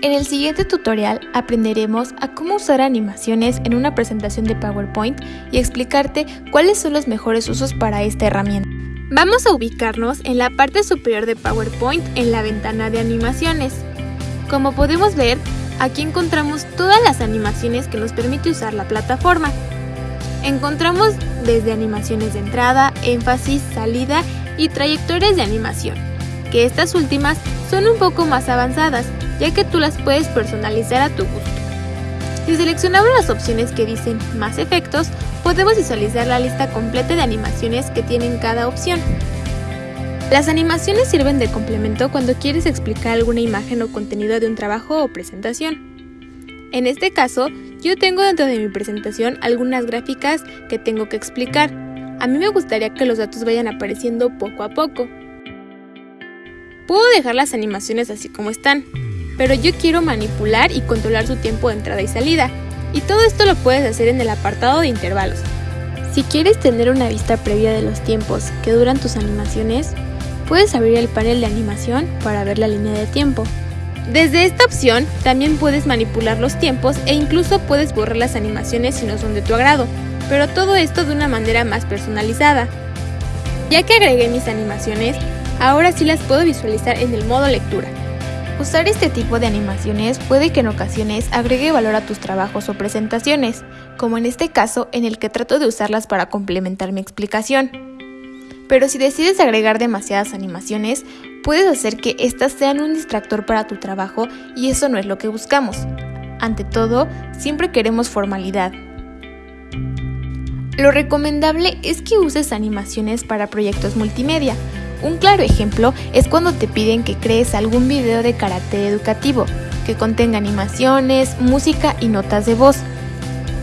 En el siguiente tutorial aprenderemos a cómo usar animaciones en una presentación de PowerPoint y explicarte cuáles son los mejores usos para esta herramienta. Vamos a ubicarnos en la parte superior de PowerPoint en la ventana de animaciones. Como podemos ver, aquí encontramos todas las animaciones que nos permite usar la plataforma. Encontramos desde animaciones de entrada, énfasis, salida y trayectorias de animación, que estas últimas son un poco más avanzadas ya que tú las puedes personalizar a tu gusto. Si seleccionamos las opciones que dicen Más efectos, podemos visualizar la lista completa de animaciones que tienen cada opción. Las animaciones sirven de complemento cuando quieres explicar alguna imagen o contenido de un trabajo o presentación. En este caso, yo tengo dentro de mi presentación algunas gráficas que tengo que explicar. A mí me gustaría que los datos vayan apareciendo poco a poco. Puedo dejar las animaciones así como están, pero yo quiero manipular y controlar su tiempo de entrada y salida. Y todo esto lo puedes hacer en el apartado de intervalos. Si quieres tener una vista previa de los tiempos que duran tus animaciones, puedes abrir el panel de animación para ver la línea de tiempo. Desde esta opción también puedes manipular los tiempos e incluso puedes borrar las animaciones si no son de tu agrado, pero todo esto de una manera más personalizada. Ya que agregué mis animaciones, ahora sí las puedo visualizar en el modo lectura. Usar este tipo de animaciones puede que en ocasiones agregue valor a tus trabajos o presentaciones, como en este caso en el que trato de usarlas para complementar mi explicación. Pero si decides agregar demasiadas animaciones, puedes hacer que éstas sean un distractor para tu trabajo y eso no es lo que buscamos. Ante todo, siempre queremos formalidad. Lo recomendable es que uses animaciones para proyectos multimedia, un claro ejemplo es cuando te piden que crees algún video de carácter educativo, que contenga animaciones, música y notas de voz.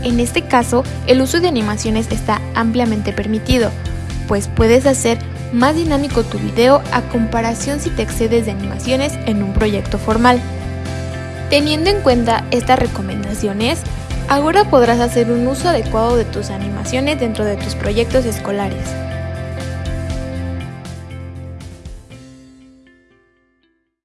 En este caso, el uso de animaciones está ampliamente permitido, pues puedes hacer más dinámico tu video a comparación si te excedes de animaciones en un proyecto formal. Teniendo en cuenta estas recomendaciones, ahora podrás hacer un uso adecuado de tus animaciones dentro de tus proyectos escolares.